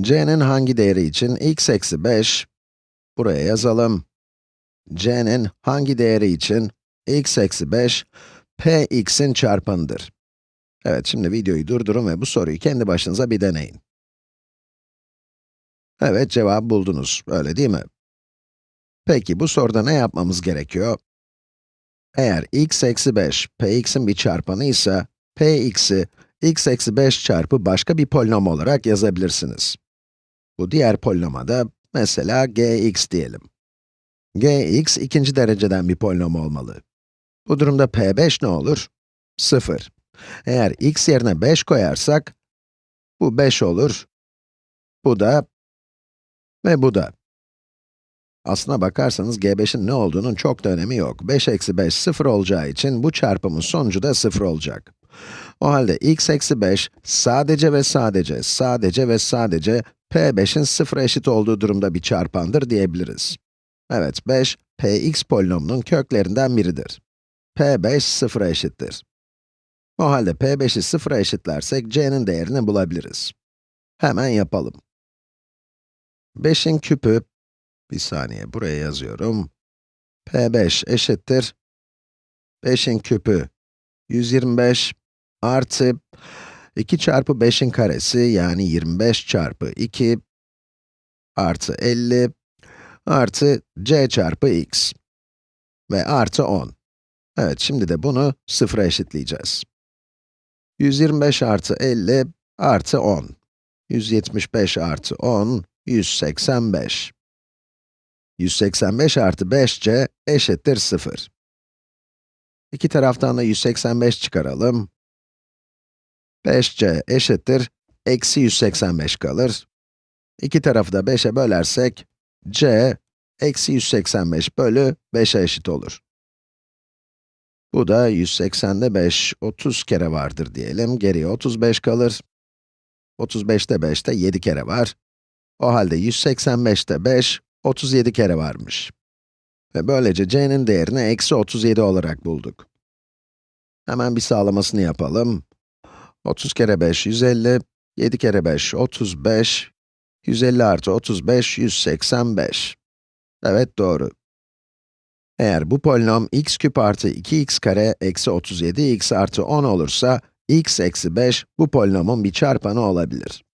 c'nin hangi değeri için x eksi 5, buraya yazalım. c'nin hangi değeri için x eksi 5, p x'in çarpanıdır. Evet, şimdi videoyu durdurun ve bu soruyu kendi başınıza bir deneyin. Evet, cevabı buldunuz, öyle değil mi? Peki, bu soruda ne yapmamız gerekiyor? Eğer x eksi 5, px'in bir çarpanı ise, px'i x eksi 5 çarpı başka bir polinom olarak yazabilirsiniz. Bu diğer polinoma da mesela gx diyelim. gx ikinci dereceden bir polinom olmalı. Bu durumda p5 ne olur? 0. Eğer x yerine 5 koyarsak, bu 5 olur, bu da ve bu da. Aslına bakarsanız g5'in ne olduğunun çok da önemi yok. 5 eksi 5 0 olacağı için bu çarpımın sonucu da 0 olacak. O halde x eksi 5 sadece ve sadece, sadece ve sadece p5'in 0'a eşit olduğu durumda bir çarpandır diyebiliriz. Evet, 5, px polinomunun köklerinden biridir. p5 0'a eşittir. O halde p5'i 0'a eşitlersek c'nin değerini bulabiliriz. Hemen yapalım. 5'in küpü, bir saniye buraya yazıyorum. p5 eşittir. 5'in küpü 125 artı 2 çarpı 5'in karesi yani 25 çarpı 2 artı 50 artı c çarpı x ve artı 10. Evet, şimdi de bunu sıfıra eşitleyeceğiz. 125 artı 50 artı 10. 175 artı 10, 185. 185 artı 5c eşittir 0. İki taraftan da 185 çıkaralım. 5c eşittir, eksi 185 kalır. İki tarafı da 5'e bölersek, c, eksi 185 bölü 5'e eşit olur. Bu da 180'de 5, 30 kere vardır diyelim, geriye 35 kalır. 35'te 5'te 7 kere var. O halde 185'te 5, 37 kere varmış. Ve böylece c'nin değerini eksi 37 olarak bulduk. Hemen bir sağlamasını yapalım. 30 kere 5, 150, 7 kere 5, 35, 150 artı 35, 185. Evet, doğru. Eğer bu polinom x küp artı 2x kare eksi 37x artı 10 olursa, x eksi 5 bu polinomun bir çarpanı olabilir.